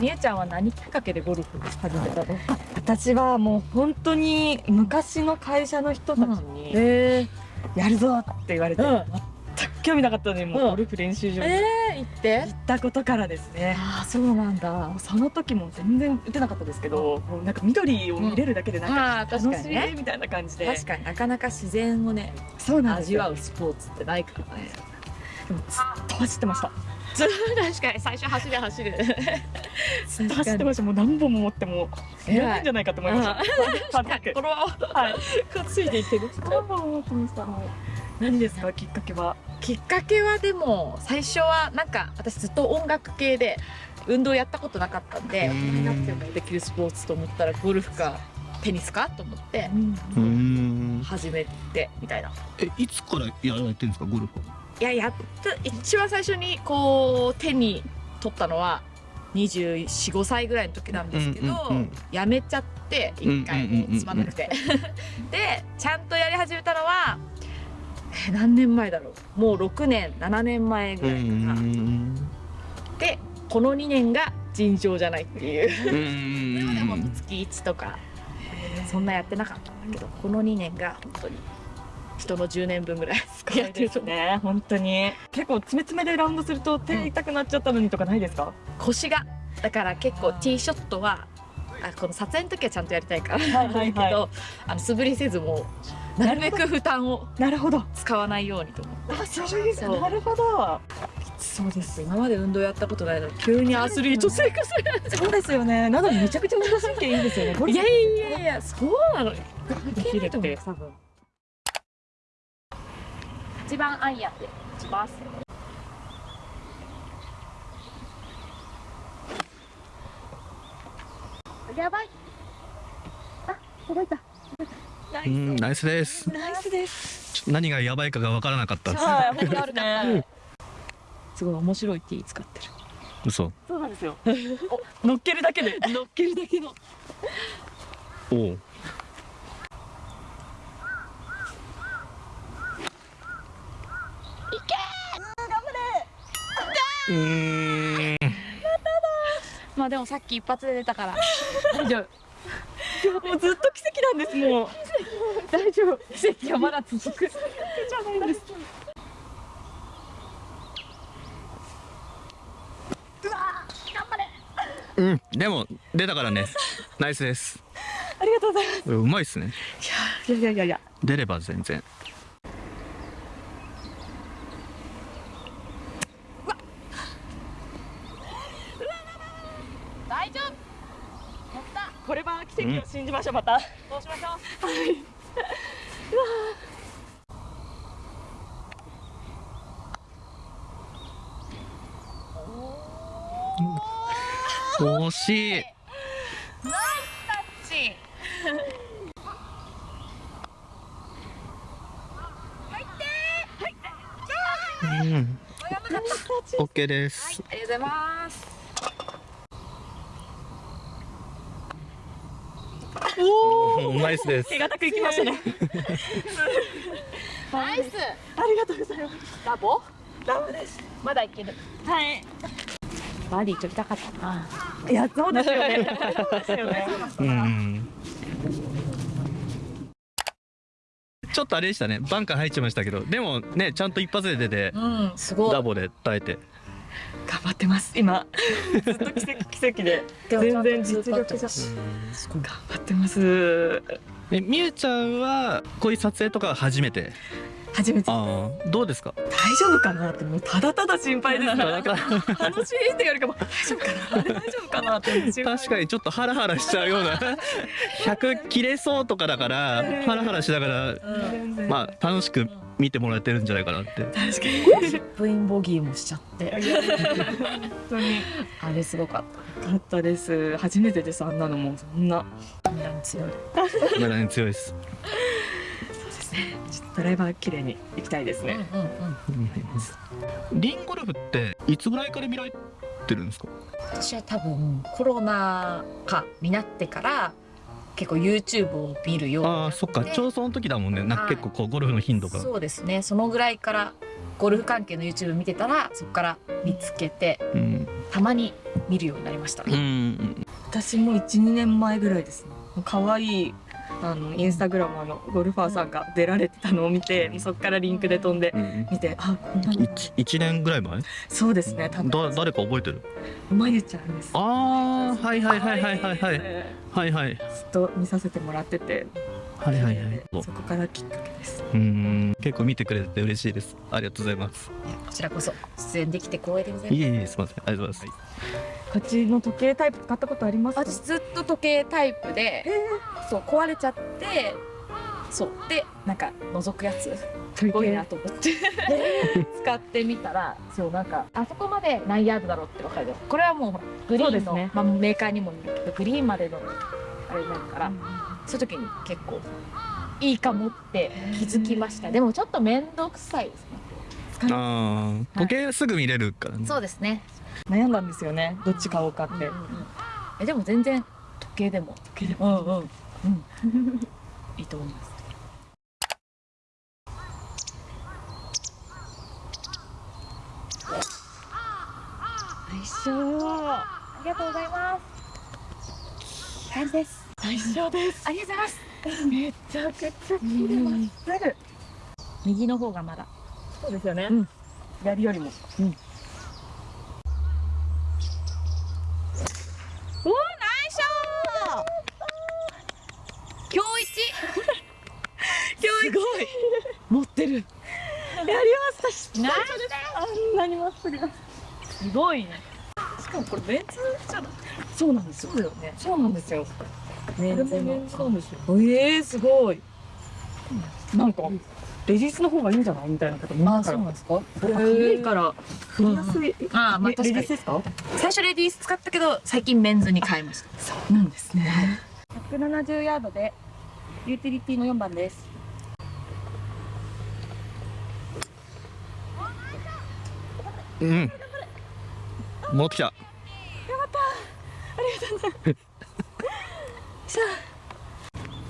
みゆちゃんは何きっかけでゴルフ始めたの？私はもう本当に昔の会社の人たちにえ「やるぞ!」って言われて、うん。全く興味なかったのにもううんゴルフ練習場にえー、行って？行ったことからですね、ああそうなんだ。その時も全然打てなかったですけど、もうなんか緑を見れるだけでなんか楽しいねみたいな感じで、確かになかなか自然をねそうなん味わうスポーツってないからね。でもずっと走ってました。ず 確かに最初走れ走れ。ずっと走ってました。もう何本も持ってもいらないんじゃないかと思いました。パック。このままはいついていってる。何本も持ってました。何ですかきっかけは？きっかけはでも最初はなんか私ずっと音楽系で運動やったことなかったんで大人になってもできるスポーツと思ったらゴルフかテニスかと思って始めてみたいな。えいつからやられてるんですかゴルフはいややった一番最初にこう手に取ったのは245歳ぐらいの時なんですけど、うんうんうんやめちゃって一回もうつまんなくて。でちゃんとやり始めたのはえ何年前だろう。もう6年7年前ぐうらいかな、んでこの2年が尋常じゃないっていう。うん でもでも月1とかそんなやってなかったんだけどこの2年が本当に人の10年分ぐらいやってるとね本当に。結構詰め詰めでラウンドすると手痛くなっちゃったのにとかないですか、腰が。だから結構ティーショットはあこの撮影の時はちゃんとやりたいからはいはいけどあの素振りせずもうなるべく負担をなるほど。使わないようにと思って。あそうで。すそう。なるほど。そうです。今まで運動やったことないのに急にアスリート生活。そうですよね。なのにめちゃくちゃ運動神経いいんですよね。いやいやいやそうなの。できるって。多分一番アイアンで打ちます。やばい。あ届いた。うんナイスです。ナイスです。何がやばいかが分からなかった。ですごい面白いティー使ってる。嘘。そうなんですよ。お乗っけるだけで。乗っけるだけの。おおうーん。まあでもさっき一発で出たから。大丈夫もうずっと奇跡なんですもう。大丈夫。奇跡はまだ続く。じゃないですうんでも出たからね。ナイスです。ありがとうございます。うまいっすね。いやいやいやいや。出れば全然大丈夫乗ったこれは奇跡を信じましょうまたどうしましょうはい惜しいナイスタッチうん。オッケーです。ありがとうございますおナイスです。手堅くいきましたね。ナイス。ありがとうございます。ラボ？ダメです。まだいける。はい。バーディー取りたかったな。いやそうですよね。そうですよね。うん。ちょっとあれでしたね。バンカー入っちゃいましたけど。でもねちゃんと一発で出てうんすごい。ダボで耐えて頑張ってます。今。ずっと奇跡奇跡で。全然実力が。す頑張ってます。えみゆちゃんはこういう撮影とかは初めて？初めて。ああどうですか？大丈夫かなってもうただただ心配ですか 楽しいって言われるかも大丈夫かな？大丈夫かな？って確かにちょっとハラハラしちゃうような。100切れそうとかだからハラハラしながらまあ楽しく見てもらえてるんじゃないかなって。確かに。部員ボギーもしちゃって。本当に。あれすごかっよかったです。初めてですあんなのも。そんな。たみんなに強い。まだね強いですドライバー綺麗に行きたいですね、うんうんうん。リンゴルフっていつぐらいから見られてるんですか？私は多分コロナ禍になってから結構 YouTube を見るようになって。ああそっか。ちょうどその時だもんね。なんかはい。結構こうゴルフの頻度が。そうですね。そのぐらいからゴルフ関係の YouTube 見てたらそこから見つけてうん。たまに見見るようになりました、うん私も12年前ぐらいですね。可愛いあのインスタグラマーのゴルファーさんが出られてたのを見てそっからリンクで飛んでうん。見てあこんなに一一年ぐらい前？そうですね多分だ誰か覚えてる？まゆちゃんです。ああはいはいはいはいはいはい。はいはい。ずっと見させてもらってて。はいはいはい。そこからきっかけです。うん。結構見てくれて嬉しいです。ありがとうございます。こちらこそ。出演できて光栄でございます。いえいえすみません。ありがとうございますこっちの時計タイプ買ったことあります？か私ずっと時計タイプでそう壊れちゃってそうでなんか覗くやつ。すごいなと思って。使ってみたらそうなんかあそこまで何ヤードだろうって分かる。よこれはもうグリーンの、ね。まあ、メーカーにもよるけどグリーンまでのあれになるから、そういう時に結構いいかもって気づきました。でもちょっと面倒くさいですね。ああ時計すぐ見れるからね。そうですね、悩んだんですよね。どっち買おうかって、えでも全然時計でも。時計でうんうん。うん。いいと思います。最初ありがとうございます。感じです。最初です。ありがとうございます。めちゃくちゃ綺麗。まっすぐ右の方がまだ。そうですよね、うん。左よりも、おおナイスショー今日一すごい持ってる。やりました。ナイあんなにまっすぐ。スすごいね。しかもこれメンズじゃない？そうなんですよ。そうだよ。ねそうなんですよ。メンズのもメンズなんですよ。ええすごい。なんかレディースの方がいいんじゃない？みたいなことみんなから。なんですか？古いから。振りやすい。ああまあレ確か？最初レディース使ったけど最近メンズに変えました。そうなんですね。170ヤードでユーティリティの4番ですうん。戻ってきた。い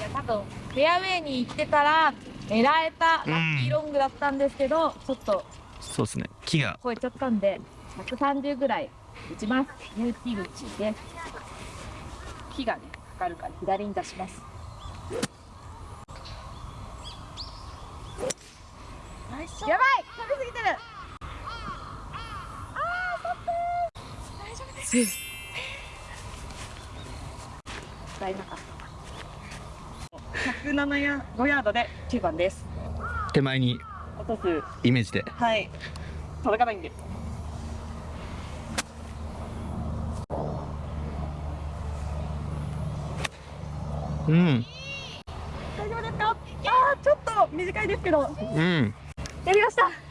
や 多分フェアウェイに行ってたら狙えたラッキーロングだったんですけど、ちょっとそうですね。木が。超えちゃったんで130ぐらい打ちます。ユーティ口で。木がねかかるから左に出しますやばい飛びすぎてる大丈夫か。107ヤ5ヤードで9番です。手前に落とすイメージで。はい。届かないんで。うん。大丈夫ですか？あーちょっと短いですけど。うん。やりました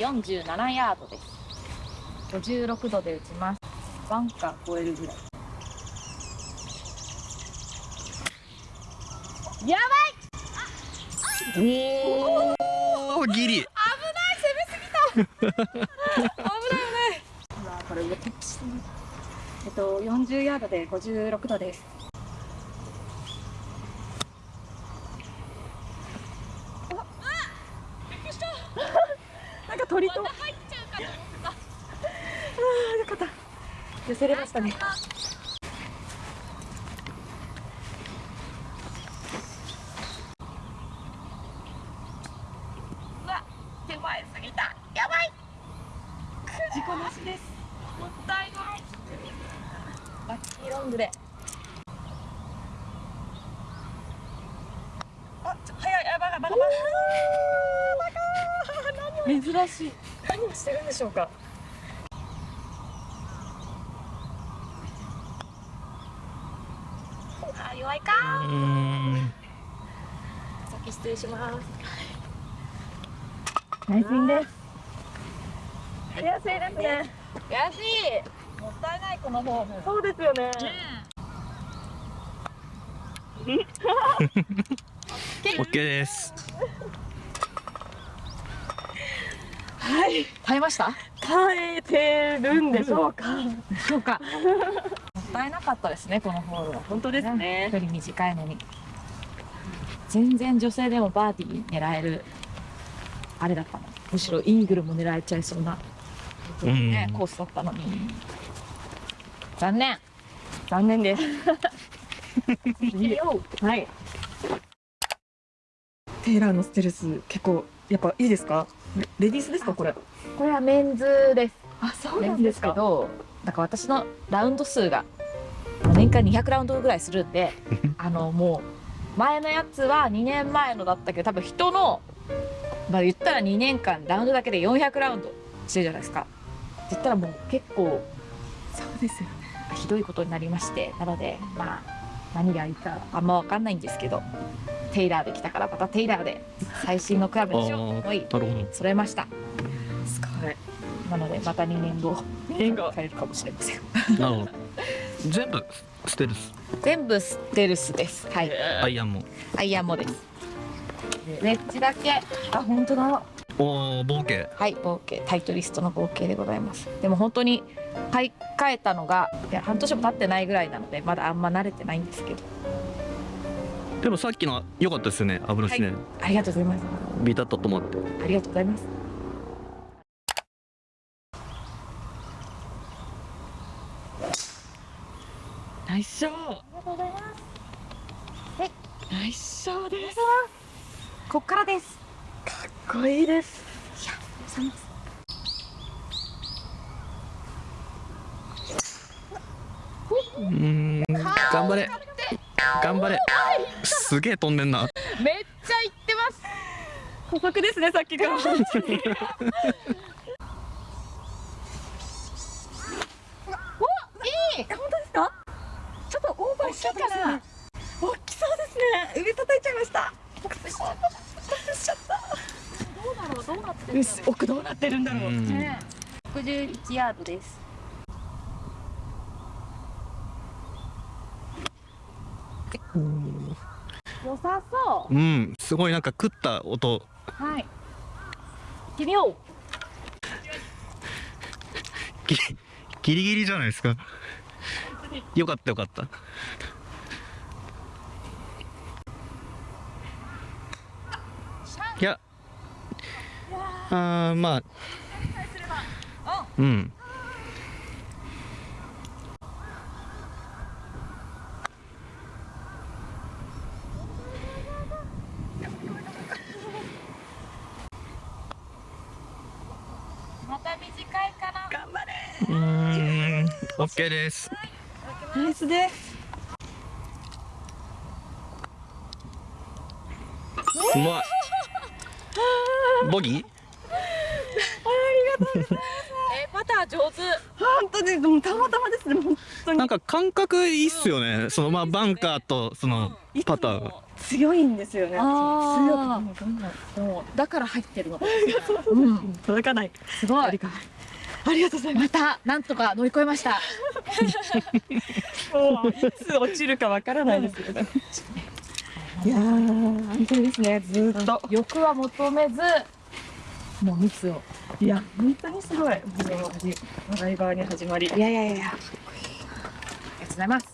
47ヤードです。56度で打ちます。バンカー超えるぐらい。やおおギリ。今 これ上タッチしてねえっと40ヤードで56度ですなんか鳥と。あーよかった。寄せれましたね手前すぎたやばい事故なしですもったいないラッキーロングであちょ早いあまだまだまだ珍しい。何をしてるんでしょうか。あ弱いか。うん。先失礼します。ナイスインです。やりやすいですね。安い。もったいないこのフォーム。そうですよね。オッケーですはい。耐えました？耐えてるんでしょうか。そうか。もったいなかったですねこのホールは。本当ですね。距離短いのに。全然女性でもバーディー狙えるあれだったの。むしろイーグルも狙えちゃいそうな、うん。ね、コースだったのに。残念。残念です。はい。テイラーのステルス結構やっぱいいですか？レレディースですかこれ。これはメンズです。あそメンズですけどだから私のラウンド数が年間200ラウンドぐらいするんで あのもう前のやつは2年前のだったけど多分人のまあ言ったら2年間ラウンドだけで400ラウンドしてるじゃないですか。って言ったらもう結構そうですよね。ひどいことになりましてなのでまあ何がいいかあんま分かんないんですけどテイラーで来たからまたテイラーで最新のクラブにしよう。と思い揃えました。すごい。なのでまた2年後2年後変えるかもしれません。なるほど。全部ステルス？全部ステルスです。はい。アイアンも。アイアンもです。ウェッジだけ。あ本当だおお冒険。はい合計タイトリストの合計でございます。でも本当に買い替えたのがいや半年も経ってないぐらいなのでまだあんま慣れてないんですけど。でもさっきの良かったですよね油しね、ありがとうございます。ビタッと止まって。ありがとうございます。ナイスショー。ありがとうございます。ナイスショーです。こっからです。かっこいいですうん頑張れ。頑張れ。すげえ飛んでんな。めっちゃ行ってます。補足ですねさっきから。奥どうなってるん。だろう、うんね61ヤードです。良さそう。うん。すごいなんか食った音。はい。行ってみよう。ギギリギリじゃないですか。よかったよかった。いやあーまあうん。また短いかな。頑張れうーです。ナイスです。うまい。ボギーえパター上手。本当にでもたまたまですね本当に。なんか感覚いいっすよね。そのまあバンカーとそのパターがも強いんですよね。強くもうどんどんもうだから入ってるの。うん。届かない。すごい。ありがとうござい。ままたなんとか乗り越えました。すもういつ落ちるかわからないですけど。ねいやー安定ですねずーっと。欲は求めずもう密を。いや本当にすごい。もう笑い側に始まり。いやいやいや。ありがとうございます。